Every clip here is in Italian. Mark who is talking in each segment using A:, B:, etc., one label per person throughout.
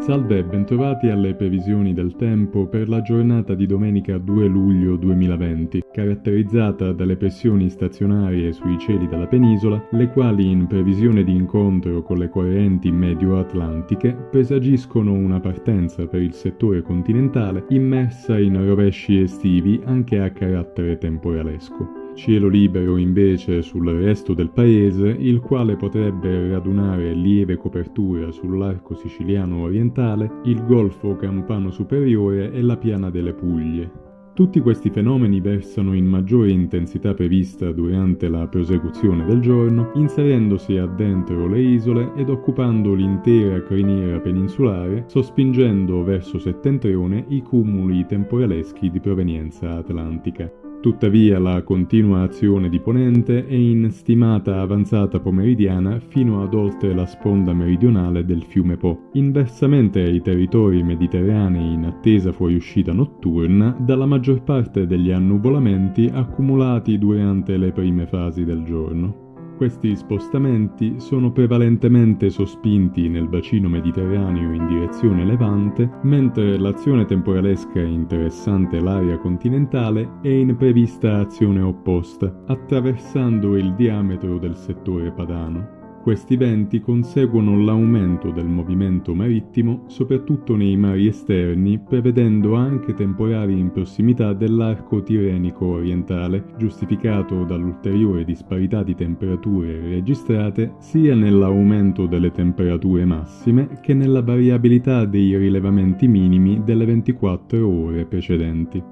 A: Salve e bentrovati alle previsioni del tempo per la giornata di domenica 2 luglio 2020, caratterizzata dalle pressioni stazionarie sui cieli della penisola, le quali in previsione di incontro con le correnti medio-atlantiche presagiscono una partenza per il settore continentale immersa in rovesci estivi anche a carattere temporalesco. Cielo libero invece sul resto del paese, il quale potrebbe radunare lieve copertura sull'arco siciliano orientale, il golfo campano superiore e la piana delle Puglie. Tutti questi fenomeni versano in maggiore intensità prevista durante la prosecuzione del giorno, inserendosi addentro le isole ed occupando l'intera criniera peninsulare, sospingendo verso settentrione i cumuli temporaleschi di provenienza atlantica. Tuttavia la continua azione di Ponente è in stimata avanzata pomeridiana fino ad oltre la sponda meridionale del fiume Po, inversamente ai territori mediterranei in attesa fuoriuscita notturna dalla maggior parte degli annuvolamenti accumulati durante le prime fasi del giorno. Questi spostamenti sono prevalentemente sospinti nel bacino mediterraneo in direzione levante, mentre l'azione temporalesca interessante l'area continentale è in prevista azione opposta, attraversando il diametro del settore padano. Questi venti conseguono l'aumento del movimento marittimo soprattutto nei mari esterni, prevedendo anche temporali in prossimità dell'arco tirenico orientale, giustificato dall'ulteriore disparità di temperature registrate sia nell'aumento delle temperature massime che nella variabilità dei rilevamenti minimi delle 24 ore precedenti.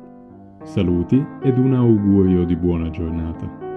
A: Saluti ed un augurio di buona giornata.